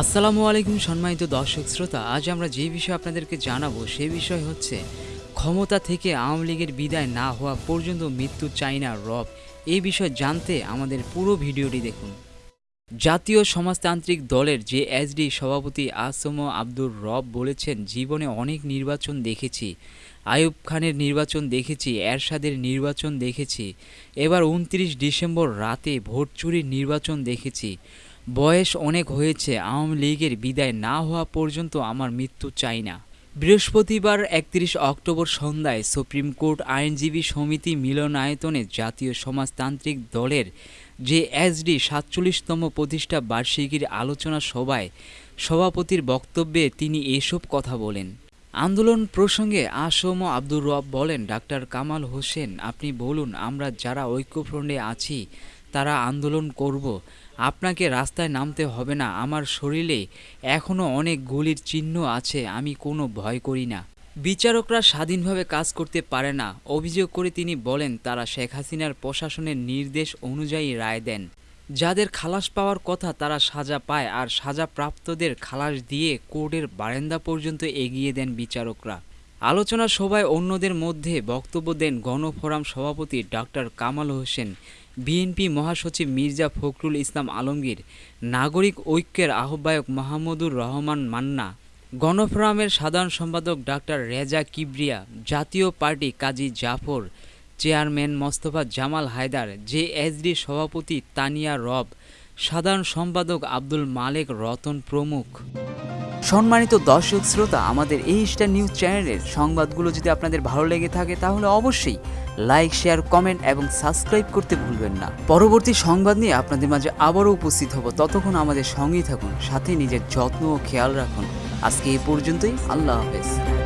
আসসালামু আলাইকুম সম্মানিত দর্শক শ্রোতা, আজ আমরা যে বিষয় আপনাদেরকে জানাব সে বিষয় হচ্ছে ক্ষমতা থেকে আওয়ামী লীগের বিদায় না হওয়া পর্যন্ত মৃত্যু চাই না রব। এই বিষয় জানতে আমাদের পুরো ভিডিওটি দেখুন। জাতীয় সমাজতান্ত্রিক দলের যে এসডি সভাপতি আসম আব্দুর রব বলেছেন, জীবনে অনেক নির্বাচন দেখেছি। আইয়ুব খানের নির্বাচন দেখেছি, এরশাদের নির্বাচন দেখেছি। এবার উনত্রিশ ডিসেম্বর রাতে ভোট চুরির নির্বাচন দেখেছি। বয়স অনেক হয়েছে, আওয়ামী লীগের বিদায় না হওয়া পর্যন্ত আমার মৃত্যু চাই না। বৃহস্পতিবার একত্রিশ অক্টোবর সন্ধ্যায় সুপ্রিম কোর্ট আইনজীবী সমিতি মিলনায়তনে জাতীয় সমাজতান্ত্রিক দলের যে এসডি সাতচল্লিশতম প্রতিষ্ঠা বার্ষিকীর আলোচনা সভায় সভাপতির বক্তব্যে তিনি এসব কথা বলেন। আন্দোলন প্রসঙ্গে আসম আব্দুর রব বলেন, ডাক্তার কামাল হোসেন, আপনি বলুন, আমরা যারা ঐক্যফ্রন্টে আছি, তারা আন্দোলন করব। আপনাকে রাস্তায় নামতে হবে না, আমার শরীরে এখনও অনেক গুলির চিহ্ন আছে, আমি কোনো ভয় করি না। বিচারকরা স্বাধীনভাবে কাজ করতে পারে না, অভিযোগ করে তিনি বলেন, তারা শেখ হাসিনার প্রশাসনের নির্দেশ অনুযায়ী রায় দেন। যাদের খালাস পাওয়ার কথা তারা সাজা পায়, আর সাজাপ্রাপ্তদের খালাস দিয়ে কোর্টের বারান্দা পর্যন্ত এগিয়ে দেন বিচারকরা। আলোচনা সভায় অন্যদের মধ্যে বক্তব্য দেন গণফোরাম সভাপতি ডক্টর কামাল হোসেন। বিএনপি মহাসচিব মির্জা ফখরুল ইসলাম আলমগীর, নাগরিক ঐক্যের আহ্বায়ক মাহমুদুর রহমান মান্না, গণফোরামের সাধারণ সম্পাদক doctor Reza Kibria, Jatiya party Kazi Zafar, chairman Mostafa Jamal Haider, JSD সভাপতি তানিয়া রব, সাধারণ সম্পাদক আব্দুল মালেক রতন প্রমুখ। সম্মানিত দর্শক শ্রোতা, আমাদের এই স্টার নিউজ চ্যানেলের সংবাদগুলো যদি আপনাদের ভালো লেগে থাকে, তাহলে অবশ্যই লাইক, শেয়ার, কমেন্ট এবং সাবস্ক্রাইব করতে ভুলবেন না। পরবর্তী সংবাদ নিয়ে আপনাদের মাঝে আবারও উপস্থিত হব। ততক্ষণ আমাদের সঙ্গেই থাকুন, সাথে নিজের যত্ন ও খেয়াল রাখুন। আজকে এ পর্যন্তই, আল্লাহ হাফেজ।